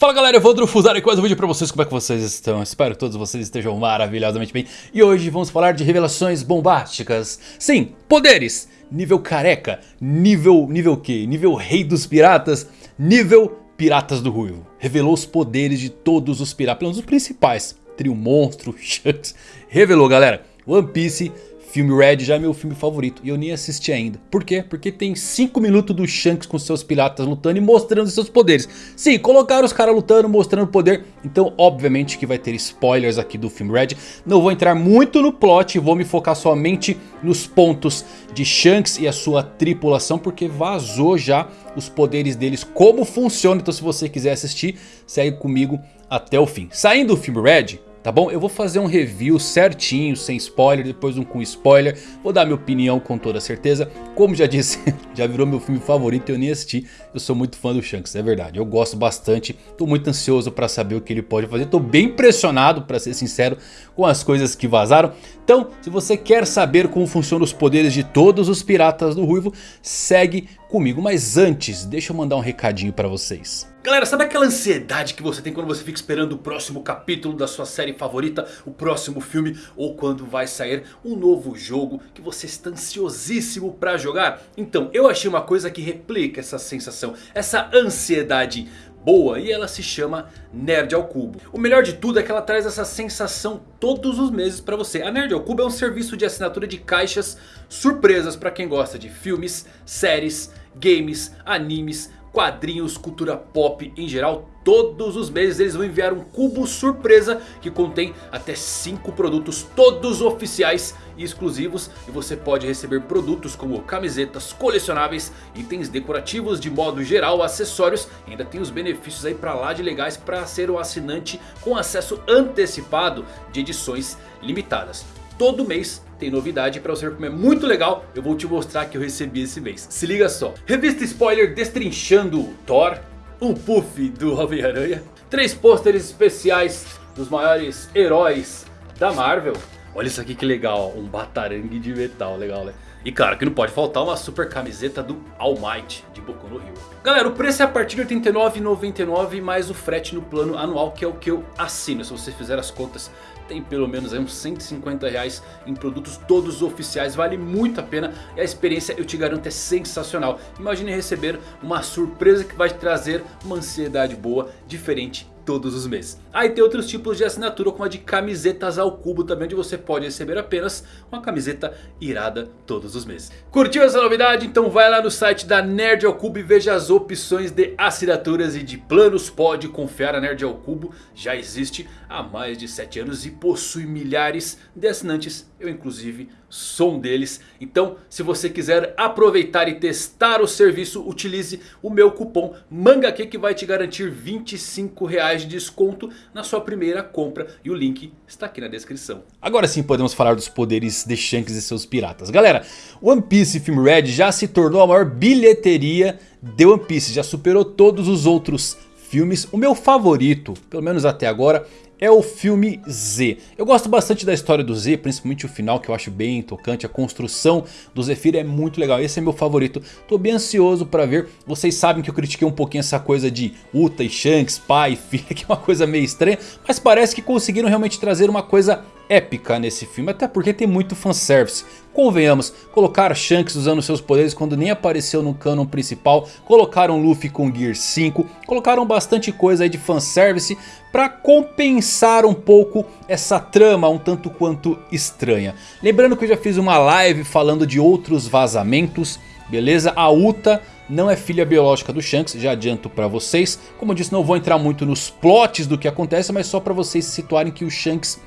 Fala galera, eu vou Drufuzar aqui mais um vídeo pra vocês, como é que vocês estão? Espero que todos vocês estejam maravilhosamente bem. E hoje vamos falar de revelações bombásticas. Sim, poderes, nível careca, nível, nível que? Nível rei dos piratas, nível piratas do ruivo. Revelou os poderes de todos os piratas, pelo menos os principais. Trio Monstro, Shanks, revelou galera. One Piece Filme Red já é meu filme favorito e eu nem assisti ainda. Por quê? Porque tem 5 minutos do Shanks com seus piratas lutando e mostrando seus poderes. Sim, colocaram os caras lutando, mostrando poder. Então obviamente que vai ter spoilers aqui do filme Red. Não vou entrar muito no plot, vou me focar somente nos pontos de Shanks e a sua tripulação. Porque vazou já os poderes deles, como funciona. Então se você quiser assistir, segue comigo até o fim. Saindo do filme Red... Tá bom? Eu vou fazer um review certinho, sem spoiler, depois um com spoiler. Vou dar minha opinião com toda certeza. Como já disse, já virou meu filme favorito e eu nem assisti. Eu sou muito fã do Shanks, é verdade. Eu gosto bastante, tô muito ansioso pra saber o que ele pode fazer. Tô bem impressionado, pra ser sincero, com as coisas que vazaram. Então, se você quer saber como funcionam os poderes de todos os piratas do Ruivo, segue comigo. Mas antes, deixa eu mandar um recadinho pra vocês. Galera, sabe aquela ansiedade que você tem quando você fica esperando o próximo capítulo da sua série favorita, o próximo filme ou quando vai sair um novo jogo que você está ansiosíssimo pra jogar? Então, eu achei uma coisa que replica essa sensação, essa ansiedade boa e ela se chama Nerd ao Cubo. O melhor de tudo é que ela traz essa sensação todos os meses para você. A Nerd ao Cubo é um serviço de assinatura de caixas surpresas para quem gosta de filmes, séries, games, animes, quadrinhos, cultura pop em geral. Todos os meses eles vão enviar um cubo surpresa que contém até 5 produtos todos oficiais e exclusivos. E você pode receber produtos como camisetas colecionáveis, itens decorativos de modo geral, acessórios. E ainda tem os benefícios aí pra lá de legais para ser um assinante com acesso antecipado de edições limitadas. Todo mês tem novidade pra você como é muito legal. Eu vou te mostrar que eu recebi esse mês. Se liga só. Revista spoiler destrinchando Thor. Um puff do Homem-Aranha. Três pôsteres especiais dos maiores heróis da Marvel. Olha isso aqui que legal. Um batarangue de metal. Legal né? E claro que não pode faltar uma super camiseta do All Might de Boku no Rio. Galera, o preço é a partir de R$ 89,99 mais o frete no plano anual que é o que eu assino. Se você fizer as contas tem pelo menos uns 150 reais em produtos todos oficiais. Vale muito a pena e a experiência eu te garanto é sensacional. Imagine receber uma surpresa que vai te trazer uma ansiedade boa, diferente todos os meses. Aí tem outros tipos de assinatura como a de camisetas ao cubo também. Onde você pode receber apenas uma camiseta irada todos os meses. Curtiu essa novidade? Então vai lá no site da Nerd ao Cubo e veja as opções de assinaturas e de planos. Pode confiar, a Nerd ao Cubo já existe há mais de 7 anos e possui milhares de assinantes. Eu inclusive sou um deles. Então se você quiser aproveitar e testar o serviço, utilize o meu cupom MANGAQ que vai te garantir 25 reais de desconto na sua primeira compra. E o link está aqui na descrição. Agora sim podemos falar dos poderes de Shanks e seus piratas. Galera, One Piece Film Red já se tornou a maior bilheteria de One Piece. Já superou todos os outros filmes. O meu favorito, pelo menos até agora, é o filme Z. Eu gosto bastante da história do Z, principalmente o final que eu acho bem tocante. A construção do Zephyr é muito legal, esse é meu favorito. Tô bem ansioso pra ver. Vocês sabem que eu critiquei um pouquinho essa coisa de Uta e Shanks, pai e filha, que é uma coisa meio estranha. Mas parece que conseguiram realmente trazer uma coisa épica nesse filme, até porque tem muito fanservice. Convenhamos, colocar Shanks usando seus poderes quando nem apareceu no canon principal, colocaram Luffy com Gear 5, colocaram bastante coisa aí de fanservice para compensar um pouco essa trama um tanto quanto estranha. Lembrando que eu já fiz uma live falando de outros vazamentos, beleza? A Uta não é filha biológica do Shanks, já adianto pra vocês. Como eu disse, não vou entrar muito nos plots do que acontece, mas só pra vocês se situarem que o Shanks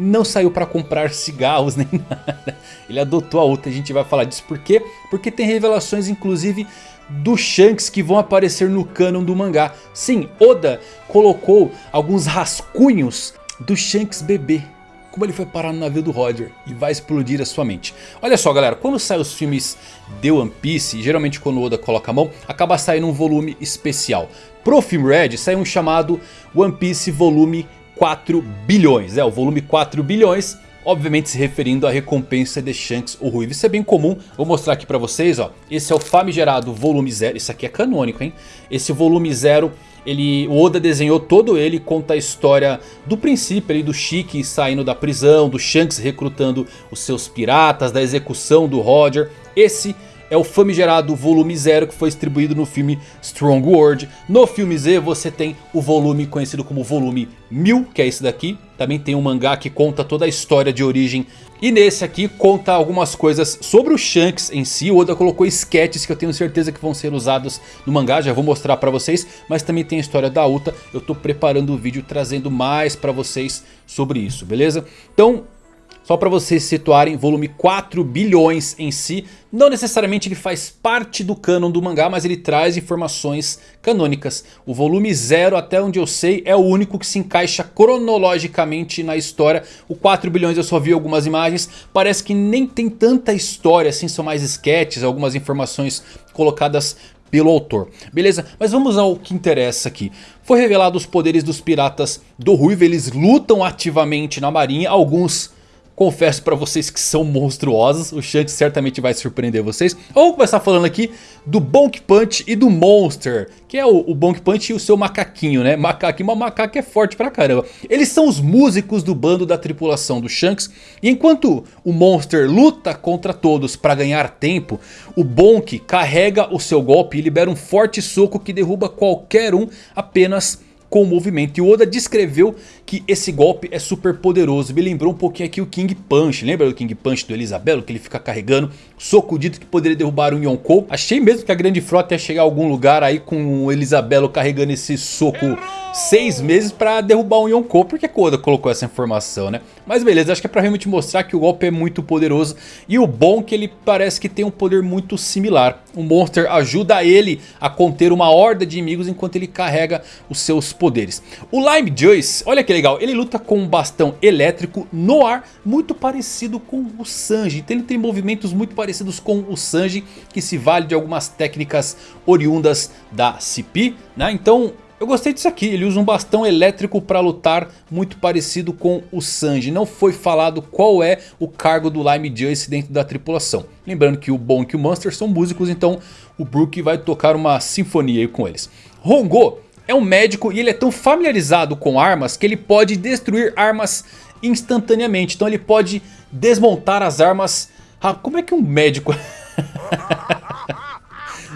não saiu para comprar cigarros nem nada. Ele adotou a outra, a gente vai falar disso por quê? Porque tem revelações inclusive do Shanks que vão aparecer no canon do mangá. Sim, Oda colocou alguns rascunhos do Shanks bebê. Como ele foi parar no navio do Roger e vai explodir a sua mente. Olha só galera, quando saem os filmes de One Piece, geralmente quando Oda coloca a mão, acaba saindo um volume especial. Pro filme Red sai um chamado One Piece Volume 4 bilhões. É, o volume 4 bilhões obviamente se referindo à recompensa de Shanks o Ruivo. Isso é bem comum, vou mostrar aqui pra vocês, ó. Esse é o famigerado volume 0, isso aqui é canônico, hein? Esse volume 0, ele, o Oda desenhou todo ele, conta a história do princípio ali do Shiki saindo da prisão, do Shanks recrutando os seus piratas, da execução do Roger. Esse é o famigerado volume 0 que foi distribuído no filme Strong World. No filme Z você tem o volume conhecido como volume 1000, que é esse daqui. Também tem um mangá que conta toda a história de origem. E nesse aqui conta algumas coisas sobre o Shanks em si. O Oda colocou sketches que eu tenho certeza que vão ser usados no mangá. Já vou mostrar pra vocês. Mas também tem a história da Uta. Eu tô preparando o vídeo trazendo mais pra vocês sobre isso, beleza? Então só para vocês situarem, volume 4 bilhões em si, não necessariamente ele faz parte do canon do mangá, mas ele traz informações canônicas. O volume 0, até onde eu sei, é o único que se encaixa cronologicamente na história. O 4 bilhões eu só vi algumas imagens, parece que nem tem tanta história assim, são mais sketches, algumas informações colocadas pelo autor. Beleza? Mas vamos ao que interessa aqui. Foi revelado os poderes dos piratas do Ruivo, eles lutam ativamente na marinha, alguns Confesso pra vocês que são monstruosos. O Shanks certamente vai surpreender vocês. Vamos começar falando aqui do Bonk Punch e do Monster. Que é o, o Bonk Punch e o seu macaquinho, né? Macaquinho, mas macaco é forte pra caramba. Eles são os músicos do bando da tripulação do Shanks. E enquanto o Monster luta contra todos pra ganhar tempo. O Bonk carrega o seu golpe e libera um forte soco que derruba qualquer um apenas com o movimento. E o Oda descreveu que esse golpe é super poderoso. Me lembrou um pouquinho aqui o King Punch. Lembra do King Punch do Elisabelo? Que ele fica carregando. Soco dito que poderia derrubar um Yonkou. Achei mesmo que a grande frota ia chegar a algum lugar aí com o Elisabelo carregando esse soco seis meses pra derrubar um Yonkou. Por que o Oda colocou essa informação, né? Mas beleza, acho que é pra realmente mostrar que o golpe é muito poderoso. E o bom é que ele parece que tem um poder muito similar. O Monster ajuda ele a conter uma horda de inimigos enquanto ele carrega os seus poderes. O Lime Joyce, olha que legal, ele luta com um bastão elétrico no ar, muito parecido com o Sanji. Então ele tem movimentos muito parecidos com o Sanji, que se vale de algumas técnicas oriundas da CP. Né? Então eu gostei disso aqui, ele usa um bastão elétrico para lutar muito parecido com o Sanji. Não foi falado qual é o cargo do Lime Joyce dentro da tripulação. Lembrando que o Bonk e o Monster são músicos, então o Brook vai tocar uma sinfonia com eles. Hongo é um médico e ele é tão familiarizado com armas que ele pode destruir armas instantaneamente. Então ele pode desmontar as armas. Ah, como é que um médico...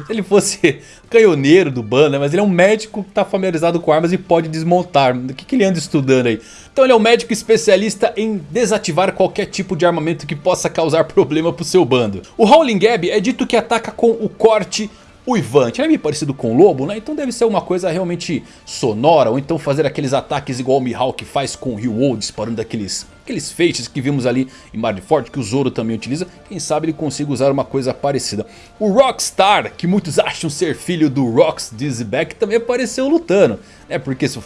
Se ele fosse canhoneiro do bando, né? Mas ele é um médico que está familiarizado com armas e pode desmontar. O que, que ele anda estudando aí? Então ele é um médico especialista em desativar qualquer tipo de armamento que possa causar problema para o seu bando. O Howling Gab é dito que ataca com o corte uivante. Ele é meio parecido com o lobo, né? Então deve ser uma coisa realmente sonora. Ou então fazer aqueles ataques igual o Mihawk faz com o Ryu disparando aqueles aqueles feixes que vimos ali em Marineford que o Zoro também utiliza, quem sabe ele consiga usar uma coisa parecida. O Rockstar, que muitos acham ser filho do Rox Dizzyback, também apareceu lutando. É porque se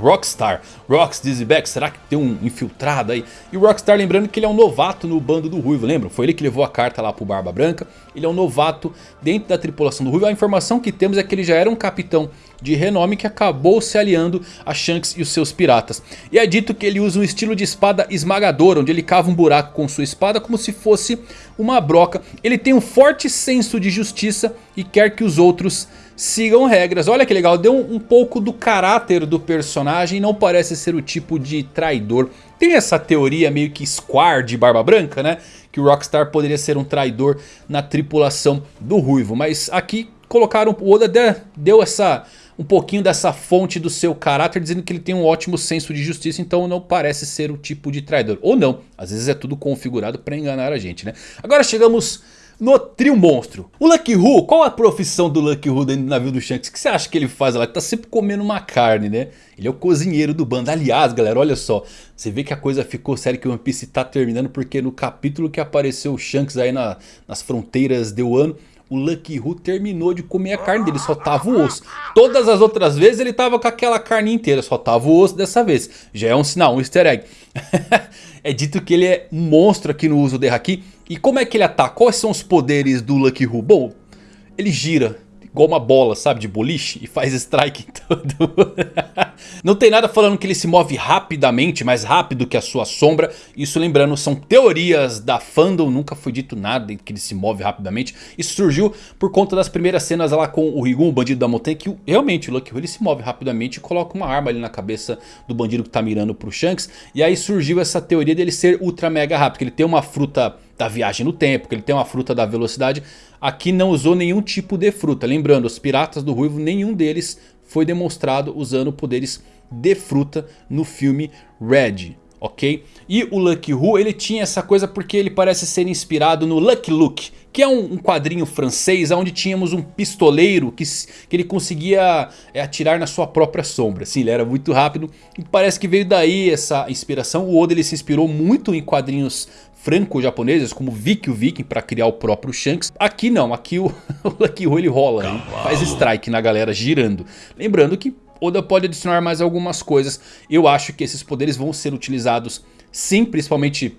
Rockstar, Rox Dizzyback, será que tem um infiltrado aí? E o Rockstar lembrando que ele é um novato no bando do Ruivo, lembram? Foi ele que levou a carta lá pro Barba Branca. Ele é um novato dentro da tripulação do Ruivo. A informação que temos é que ele já era um capitão de renome que acabou se aliando a Shanks e os seus piratas. E é dito que ele usa um estilo de espada esmagadora, onde ele cava um buraco com sua espada como se fosse uma broca. Ele tem um forte senso de justiça e quer que os outros sigam regras. Olha que legal, deu um, um pouco do caráter do personagem, não parece ser o tipo de traidor. Tem essa teoria meio que square de barba branca, né? Que o Rockstar poderia ser um traidor na tripulação do Ruivo. Mas aqui colocaram, o Oda deu essa um pouquinho dessa fonte do seu caráter, dizendo que ele tem um ótimo senso de justiça, então não parece ser o tipo de traidor. Ou não, às vezes é tudo configurado para enganar a gente, né? Agora chegamos no trio monstro. O Lucky Who, qual a profissão do Lucky Who dentro do navio do Shanks? O que você acha que ele faz lá? Ele tá sempre comendo uma carne, né? Ele é o cozinheiro do bando. Aliás, galera, olha só. Você vê que a coisa ficou séria que o One Piece tá terminando. Porque no capítulo que apareceu o Shanks aí na, nas fronteiras de Wano o Lucky Who terminou de comer a carne dele, só tava o osso. Todas as outras vezes ele tava com aquela carne inteira, só tava o osso dessa vez. Já é um sinal, um easter egg. é dito que ele é um monstro aqui no uso de Haki. E como é que ele ataca? Quais são os poderes do Lucky Who? Bom, ele gira igual uma bola, sabe, de boliche e faz strike em tudo. Não tem nada falando que ele se move rapidamente, mais rápido que a sua sombra. Isso lembrando, são teorias da fandom, nunca foi dito nada que ele se move rapidamente. Isso surgiu por conta das primeiras cenas lá com o Rigun, o bandido da montanha, que realmente o Lucky Hu ele se move rapidamente e coloca uma arma ali na cabeça do bandido que tá mirando pro Shanks. E aí surgiu essa teoria dele ser ultra mega rápido, que ele tem uma fruta da viagem no tempo, que ele tem uma fruta da velocidade. Aqui não usou nenhum tipo de fruta. Lembrando, os piratas do Ruivo, nenhum deles foi demonstrado usando poderes de fruta no filme Red. Ok? E o Lucky Who ele tinha essa coisa porque ele parece ser inspirado no Lucky Luke. Que é um, um quadrinho francês onde tínhamos um pistoleiro que, que ele conseguia é, atirar na sua própria sombra. Sim, ele era muito rápido e parece que veio daí essa inspiração. O Oda ele se inspirou muito em quadrinhos franco-japoneses como Vicky o Viking para criar o próprio Shanks. Aqui não, aqui o, o Lucky Who ele rola, faz strike na galera girando. Lembrando que Oda pode adicionar mais algumas coisas. Eu acho que esses poderes vão ser utilizados sim, principalmente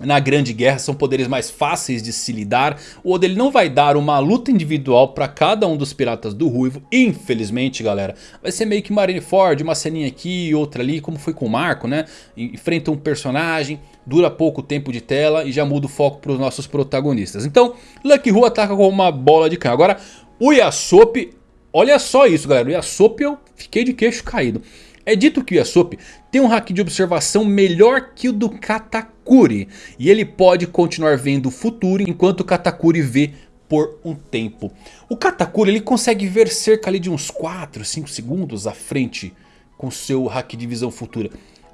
na grande guerra são poderes mais fáceis de se lidar. O Oda ele não vai dar uma luta individual para cada um dos piratas do Ruivo. Infelizmente galera. Vai ser meio que Marineford, uma ceninha aqui e outra ali. Como foi com o Marco né. Enfrenta um personagem. Dura pouco tempo de tela e já muda o foco para os nossos protagonistas. Então Lucky Ru ataca com uma bola de canhão. Agora o Yasop. Olha só isso galera. O Yasop eu fiquei de queixo caído. É dito que o Yasop tem um hack de observação melhor que o do Katakuri. E ele pode continuar vendo o futuro enquanto o Katakuri vê por um tempo. O Katakuri ele consegue ver cerca ali de uns 4, 5 segundos à frente com seu hack de visão futura.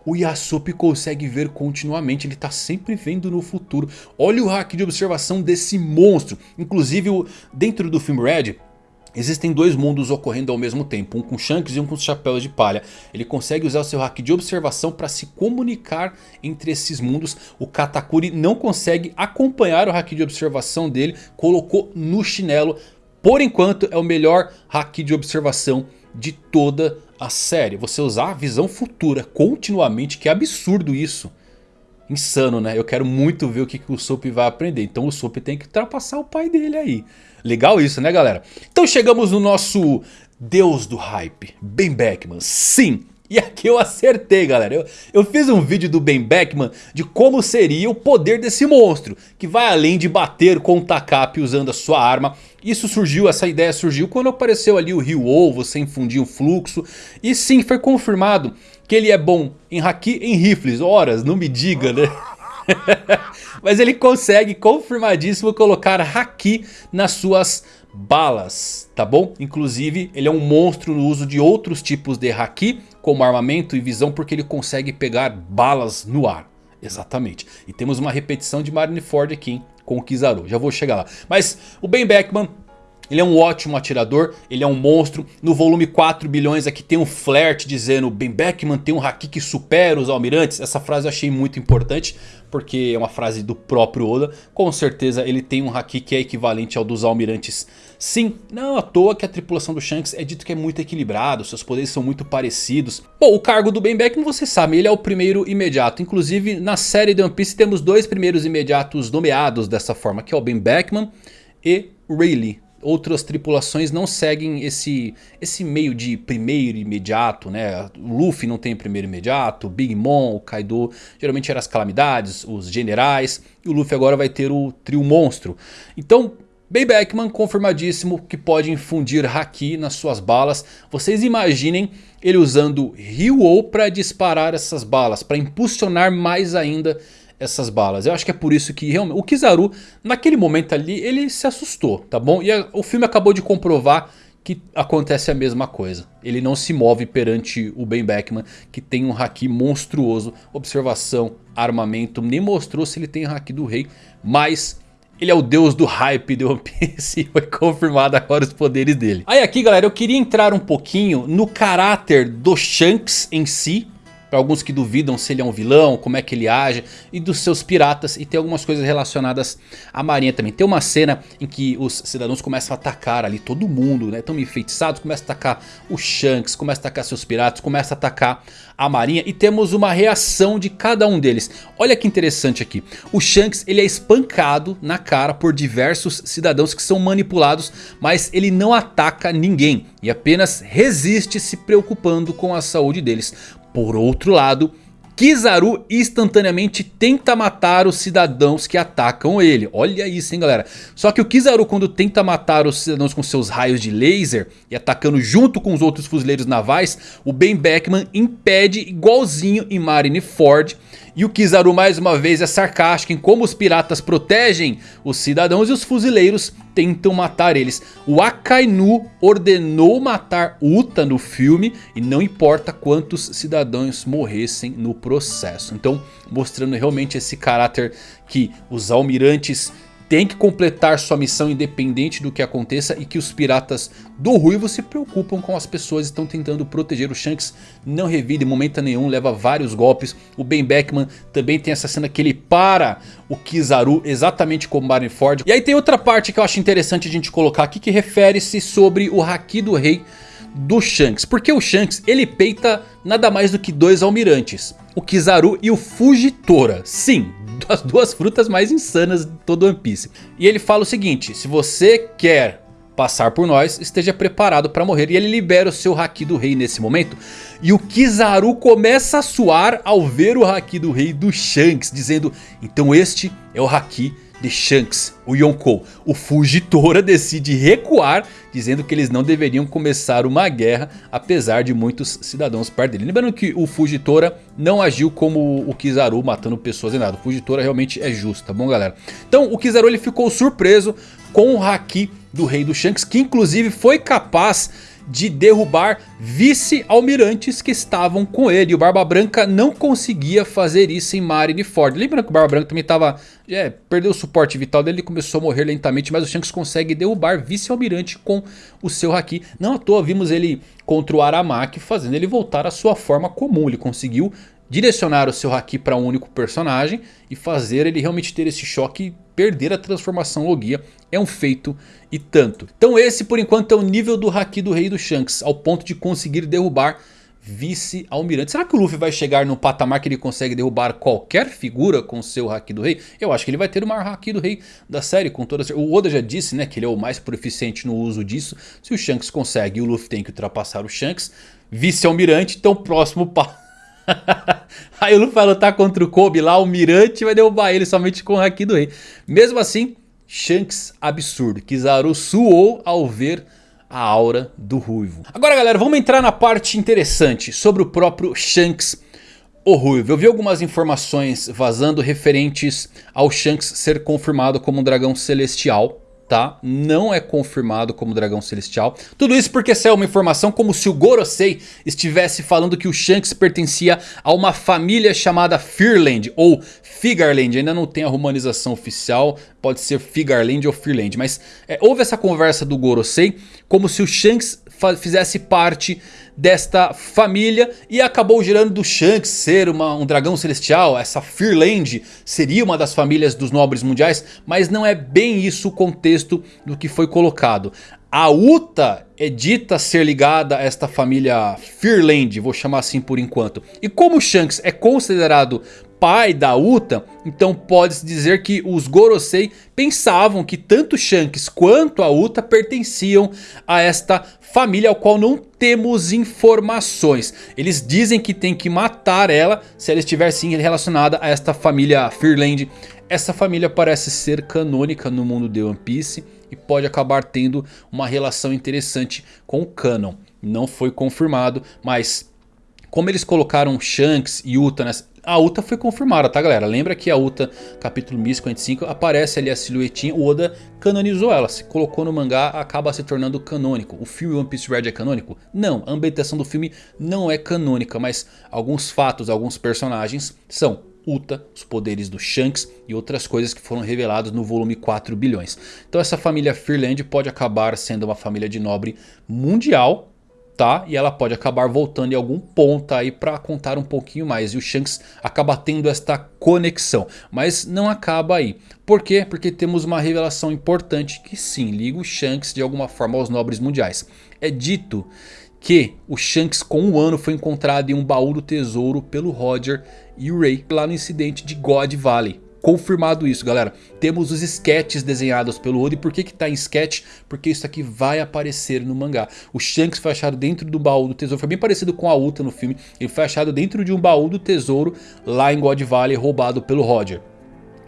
O Yasop consegue ver continuamente, ele está sempre vendo no futuro. Olha o hack de observação desse monstro. Inclusive dentro do filme Red Existem dois mundos ocorrendo ao mesmo tempo, um com Shanks e um com chapéus de palha. Ele consegue usar o seu hack de observação para se comunicar entre esses mundos. O Katakuri não consegue acompanhar o hack de observação dele, colocou no chinelo. Por enquanto é o melhor hack de observação de toda a série. Você usar a visão futura continuamente, que absurdo isso. Insano, né? Eu quero muito ver o que, que o Soap vai aprender. Então o Soap tem que ultrapassar o pai dele aí. Legal isso, né, galera? Então chegamos no nosso deus do hype, Ben Beckman. Sim, e aqui eu acertei galera, eu, eu, fiz um vídeo do Ben Beckman de como seria o poder desse monstro. Que vai além de bater com o Takap usando a sua arma. Isso surgiu, essa ideia surgiu quando apareceu ali o Rio Ovo, você infundir o fluxo. E sim, foi confirmado que ele é bom em haki em rifles. Horas, não me diga né. Mas ele consegue confirmadíssimo colocar haki nas suas balas, tá bom? Inclusive ele é um monstro no uso de outros tipos de haki, como armamento e visão, porque ele consegue pegar balas no ar. Exatamente. E temos uma repetição de Marineford aqui, hein? com o Kizaru. Já vou chegar lá. Mas o Ben Beckman ele é um ótimo atirador, ele é um monstro. No volume 4 bilhões aqui tem um flerte dizendo Ben Beckman tem um haki que supera os almirantes. Essa frase eu achei muito importante porque é uma frase do próprio Oda. Com certeza ele tem um haki que é equivalente ao dos almirantes. Sim, não à toa que a tripulação do Shanks é dito que é muito equilibrado, seus poderes são muito parecidos. Bom, o cargo do Ben Beckman você sabe, ele é o primeiro imediato. Inclusive na série de One Piece temos dois primeiros imediatos nomeados dessa forma, que é o Ben Beckman e Rayleigh outras tripulações não seguem esse, esse meio de primeiro imediato, né? O Luffy não tem primeiro imediato, o Big Mom, o Kaido, geralmente eram as calamidades, os generais, e o Luffy agora vai ter o trio monstro. Então, Bay Beckman confirmadíssimo que pode infundir Haki nas suas balas. Vocês imaginem ele usando Ryu para disparar essas balas, para impulsionar mais ainda essas balas. Eu acho que é por isso que realmente o Kizaru naquele momento ali ele se assustou, tá bom? E a, o filme acabou de comprovar que acontece a mesma coisa. Ele não se move perante o Ben Beckman que tem um haki monstruoso, observação, armamento, nem mostrou se ele tem haki do rei, mas ele é o deus do hype de One Piece e foi confirmado agora os poderes dele. Aí aqui galera eu queria entrar um pouquinho no caráter do Shanks em si, para alguns que duvidam se ele é um vilão, como é que ele age, e dos seus piratas, e tem algumas coisas relacionadas à marinha também. Tem uma cena em que os cidadãos começam a atacar ali todo mundo, né, estão enfeitiçados, começam a atacar o Shanks, começam a atacar seus piratas, começam a atacar a marinha e temos uma reação de cada um deles. Olha que interessante aqui, o Shanks ele é espancado na cara por diversos cidadãos que são manipulados, mas ele não ataca ninguém e apenas resiste se preocupando com a saúde deles. Por outro lado, Kizaru instantaneamente tenta matar os cidadãos que atacam ele. Olha isso hein galera. Só que o Kizaru quando tenta matar os cidadãos com seus raios de laser. E atacando junto com os outros fuzileiros navais. O Ben Beckman impede igualzinho em Marineford. E o Kizaru mais uma vez é sarcástico em como os piratas protegem os cidadãos e os fuzileiros tentam matar eles. O Akainu ordenou matar Uta no filme e não importa quantos cidadãos morressem no processo. Então mostrando realmente esse caráter que os almirantes tem que completar sua missão independente do que aconteça e que os piratas do Ruivo se preocupam com as pessoas estão tentando proteger o Shanks. Não revida em momento nenhum, leva vários golpes. O Ben Beckman também tem essa cena que ele para o Kizaru exatamente como Marineford. E aí tem outra parte que eu acho interessante a gente colocar aqui que refere-se sobre o Haki do Rei do Shanks. Porque o Shanks ele peita nada mais do que dois almirantes. O Kizaru e o Fujitora. Sim, as duas frutas mais insanas de todo One Piece. E ele fala o seguinte, se você quer passar por nós, esteja preparado para morrer. E ele libera o seu Haki do Rei nesse momento. E o Kizaru começa a suar ao ver o Haki do Rei do Shanks, dizendo, então este é o Haki de Shanks, o Yonkou. O Fujitora decide recuar, dizendo que eles não deveriam começar uma guerra, apesar de muitos cidadãos perto dele. Lembrando que o Fujitora não agiu como o Kizaru, matando pessoas e nada. O Fujitora realmente é justo, tá bom galera? Então o Kizaru ele ficou surpreso com o Haki do Rei do Shanks, que inclusive foi capaz de derrubar vice-almirantes que estavam com ele. E o Barba Branca não conseguia fazer isso em Marineford. Lembra que o Barba Branca também estava... É, perdeu o suporte vital dele e começou a morrer lentamente. Mas o Shanks consegue derrubar vice-almirante com o seu Haki. Não à toa vimos ele contra o Aramaki fazendo ele voltar à sua forma comum. Ele conseguiu direcionar o seu Haki para um único personagem e fazer ele realmente ter esse choque perder a transformação Logia é um feito e tanto. Então esse por enquanto é o nível do Haki do Rei do Shanks, ao ponto de conseguir derrubar vice-almirante. Será que o Luffy vai chegar no patamar que ele consegue derrubar qualquer figura com seu Haki do Rei? Eu acho que ele vai ter o maior Haki do Rei da série. com toda O Oda já disse né, que ele é o mais proficiente no uso disso. Se o Shanks consegue o Luffy tem que ultrapassar o Shanks. Vice-almirante, então próximo passo Aí o Luffy vai lutar contra o Kobe lá, o Mirante vai derrubar ele somente com o Haki do Rei. Mesmo assim, Shanks absurdo. Kizaru suou ao ver a aura do Ruivo. Agora galera, vamos entrar na parte interessante sobre o próprio Shanks o Ruivo. Eu vi algumas informações vazando referentes ao Shanks ser confirmado como um dragão celestial tá? Não é confirmado como dragão celestial. Tudo isso porque saiu uma informação como se o Gorosei estivesse falando que o Shanks pertencia a uma família chamada Fearland ou Figarland. Ainda não tem a romanização oficial, pode ser Figarland ou Fearland. Mas é, houve essa conversa do Gorosei como se o Shanks fizesse parte desta família e acabou gerando do Shanks ser uma, um dragão celestial, essa Fearland seria uma das famílias dos nobres mundiais, mas não é bem isso o contexto do que foi colocado. A Uta é dita ser ligada a esta família Fearland, vou chamar assim por enquanto. E como Shanks é considerado pai da Uta, então pode-se dizer que os Gorosei pensavam que tanto Shanks quanto a Uta pertenciam a esta família ao qual não temos informações. Eles dizem que tem que matar ela se ela estiver sim relacionada a esta família Fearland. Essa família parece ser canônica no mundo de One Piece e pode acabar tendo uma relação interessante com o canon. Não foi confirmado, mas como eles colocaram Shanks e Uta nessa... A Uta foi confirmada, tá galera? Lembra que a Uta, capítulo 1055, aparece ali a silhuetinha, o Oda canonizou ela, se colocou no mangá, acaba se tornando canônico. O filme One Piece Red é canônico? Não, a ambientação do filme não é canônica, mas alguns fatos, alguns personagens são Uta, os poderes do Shanks e outras coisas que foram reveladas no volume 4 bilhões. Então essa família Fearland pode acabar sendo uma família de nobre mundial tá? E ela pode acabar voltando em algum ponto aí para contar um pouquinho mais. E o Shanks acaba tendo esta conexão. Mas não acaba aí. Por quê? Porque temos uma revelação importante que sim, liga o Shanks de alguma forma aos nobres mundiais. É dito que o Shanks com um ano foi encontrado em um baú do tesouro pelo Roger e o Ray lá no incidente de God Valley confirmado isso, galera. Temos os sketches desenhados pelo Oda. E por que que tá em sketch? Porque isso aqui vai aparecer no mangá. O Shanks foi achado dentro do baú do tesouro. Foi bem parecido com a Uta no filme. Ele foi achado dentro de um baú do tesouro lá em God Valley, roubado pelo Roger.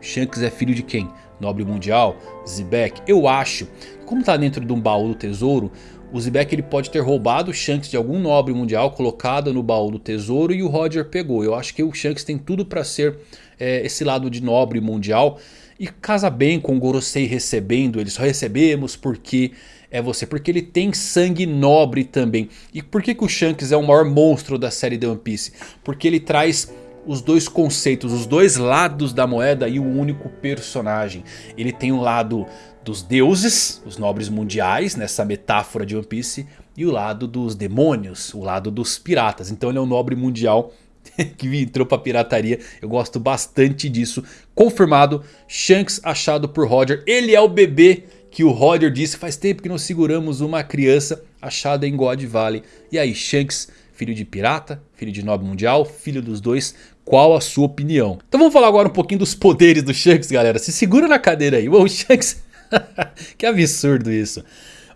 Shanks é filho de quem? Nobre Mundial? Zebek? Eu acho. Como tá dentro de um baú do tesouro, o Zebek ele pode ter roubado o Shanks de algum nobre mundial, colocado no baú do tesouro e o Roger pegou. Eu acho que o Shanks tem tudo para ser é, esse lado de nobre mundial. E casa bem com o Gorosei recebendo, eles só recebemos porque é você. Porque ele tem sangue nobre também. E por que, que o Shanks é o maior monstro da série The One Piece? Porque ele traz os dois conceitos, os dois lados da moeda e o um único personagem. Ele tem o lado dos deuses, os nobres mundiais, nessa metáfora de One Piece. E o lado dos demônios, o lado dos piratas. Então ele é um nobre mundial que entrou pra pirataria. Eu gosto bastante disso. Confirmado, Shanks achado por Roger. Ele é o bebê que o Roger disse. Faz tempo que não seguramos uma criança achada em God Valley. E aí, Shanks, filho de pirata, filho de nobre mundial, filho dos dois. Qual a sua opinião? Então vamos falar agora um pouquinho dos poderes do Shanks, galera. Se segura na cadeira aí. o Shanks... que absurdo isso.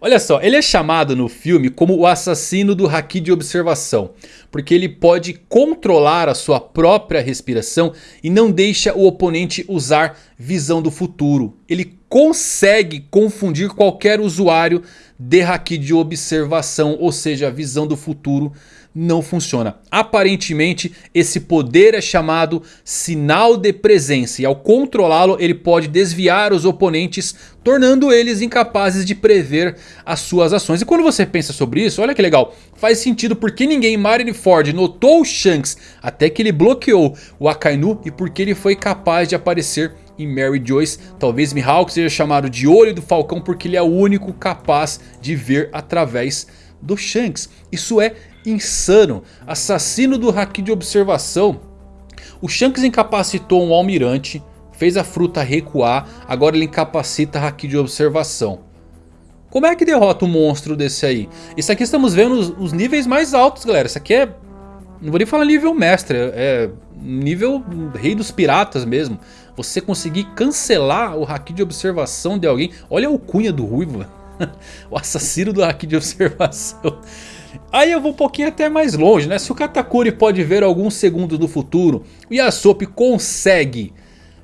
Olha só, ele é chamado no filme como o assassino do Haki de observação. Porque ele pode controlar a sua própria respiração e não deixa o oponente usar visão do futuro. Ele consegue confundir qualquer usuário de Haki de observação, ou seja, visão do futuro não funciona. Aparentemente esse poder é chamado sinal de presença e ao controlá-lo ele pode desviar os oponentes tornando eles incapazes de prever as suas ações. E quando você pensa sobre isso, olha que legal, faz sentido porque ninguém Marineford notou o Shanks até que ele bloqueou o Akainu e porque ele foi capaz de aparecer em Mary Joyce. Talvez Mihawk seja chamado de Olho do Falcão porque ele é o único capaz de ver através do Shanks. Isso é insano. Assassino do Haki de observação. O Shanks incapacitou um almirante. Fez a fruta recuar. Agora ele incapacita Haki de observação. Como é que derrota um monstro desse aí? Isso aqui estamos vendo os, os níveis mais altos, galera. Isso aqui é... Não vou nem falar nível mestre. É nível rei dos piratas mesmo. Você conseguir cancelar o Haki de observação de alguém. Olha a alcunha do Ruivo. o assassino do Haki de observação. Aí eu vou um pouquinho até mais longe, né? Se o Katakuri pode ver alguns segundos no futuro, o Yasop consegue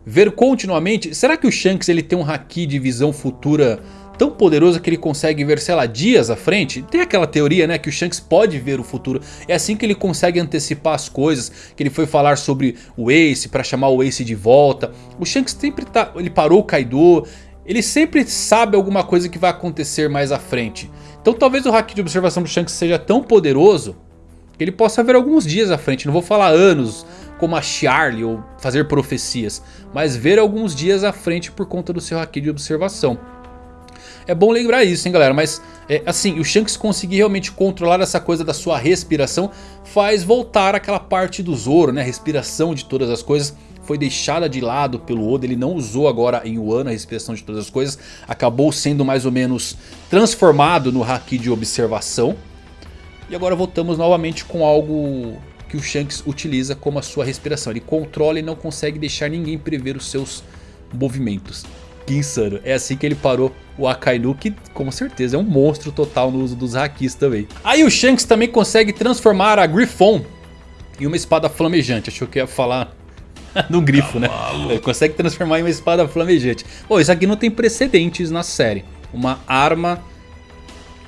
ver continuamente, será que o Shanks ele tem um Haki de visão futura tão poderoso que ele consegue ver, sei lá, dias à frente? Tem aquela teoria, né, que o Shanks pode ver o futuro. É assim que ele consegue antecipar as coisas, que ele foi falar sobre o Ace para chamar o Ace de volta. O Shanks sempre tá, ele parou o Kaido, ele sempre sabe alguma coisa que vai acontecer mais à frente. Então talvez o hack de observação do Shanks seja tão poderoso que ele possa ver alguns dias à frente. Não vou falar anos como a Charlie ou fazer profecias. Mas ver alguns dias à frente por conta do seu hack de observação. É bom lembrar isso, hein, galera. Mas, é, assim, o Shanks conseguir realmente controlar essa coisa da sua respiração faz voltar aquela parte do Zoro, né? A respiração de todas as coisas foi deixada de lado pelo Oda, ele não usou agora em Wano a respiração de todas as coisas, acabou sendo mais ou menos transformado no Haki de observação. E agora voltamos novamente com algo que o Shanks utiliza como a sua respiração, ele controla e não consegue deixar ninguém prever os seus movimentos. Que insano, é assim que ele parou o Akainu, que com certeza é um monstro total no uso dos Hakis também. Aí o Shanks também consegue transformar a Griffon em uma espada flamejante, achou que ia falar no grifo, né? Ele consegue transformar em uma espada flamejante. Pô, isso aqui não tem precedentes na série. Uma arma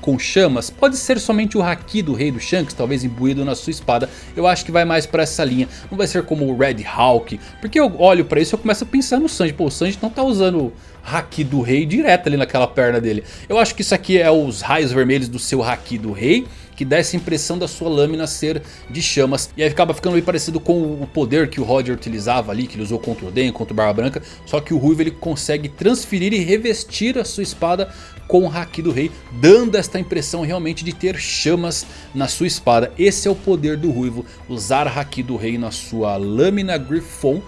com chamas pode ser somente o Haki do rei do Shanks, talvez imbuído na sua espada. Eu acho que vai mais pra essa linha. Não vai ser como o Red Hawk. Porque eu olho pra isso e eu começo a pensar no Sanji. Pô, o Sanji não tá usando Haki do Rei direto ali naquela perna dele. Eu acho que isso aqui é os raios vermelhos do seu Haki do Rei que dá essa impressão da sua lâmina ser de chamas. E aí acaba ficando meio parecido com o poder que o Roger utilizava ali, que ele usou contra o Den, contra o Barba Branca. Só que o Ruivo ele consegue transferir e revestir a sua espada com o Haki do Rei, dando esta impressão realmente de ter chamas na sua espada. Esse é o poder do Ruivo, usar Haki do Rei na sua lâmina Griffon.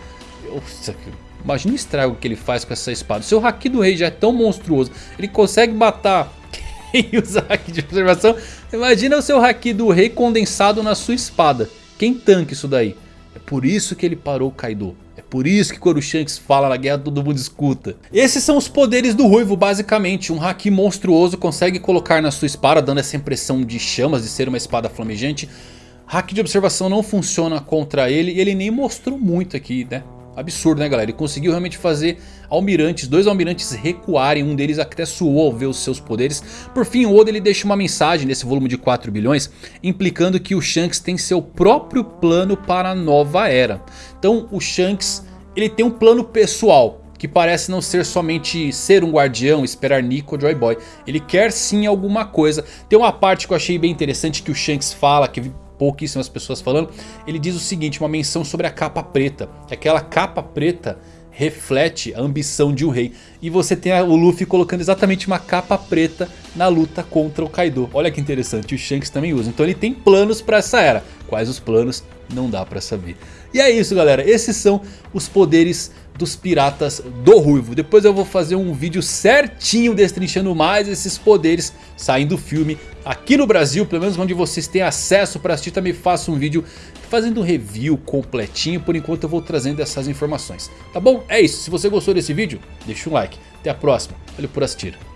Imagina o estrago que ele faz com essa espada. Seu Haki do Rei já é tão monstruoso, ele consegue matar quem usa Haki de observação. Imagina o seu Haki do Rei condensado na sua espada. Quem tanca isso daí? É por isso que ele parou o Kaido. É por isso que quando o Shanks fala na guerra todo mundo escuta. Esses são os poderes do Ruivo basicamente. Um Haki monstruoso consegue colocar na sua espada dando essa impressão de chamas, de ser uma espada flamejante. Haki de observação não funciona contra ele e ele nem mostrou muito aqui né. Absurdo né galera, ele conseguiu realmente fazer almirantes, dois almirantes recuarem, um deles até suou ao ver os seus poderes. Por fim o Oda ele deixa uma mensagem nesse volume de 4 bilhões, implicando que o Shanks tem seu próprio plano para a nova era. Então o Shanks ele tem um plano pessoal, que parece não ser somente ser um guardião, esperar Nico Joy Boy. Ele quer sim alguma coisa. Tem uma parte que eu achei bem interessante que o Shanks fala, que pouquíssimas pessoas falando. Ele diz o seguinte, uma menção sobre a capa preta. Que aquela capa preta reflete a ambição de um rei. E você tem o Luffy colocando exatamente uma capa preta na luta contra o Kaido. Olha que interessante, o Shanks também usa. Então ele tem planos para essa era. Quais os planos? Não dá para saber. E é isso galera, esses são os poderes dos piratas do Ruivo. Depois eu vou fazer um vídeo certinho destrinchando mais esses poderes saindo do filme aqui no Brasil, pelo menos onde vocês têm acesso para assistir. Também faço um vídeo fazendo um review completinho, por enquanto eu vou trazendo essas informações. Tá bom? É isso, se você gostou desse vídeo, deixa um like. Até a próxima, valeu por assistir.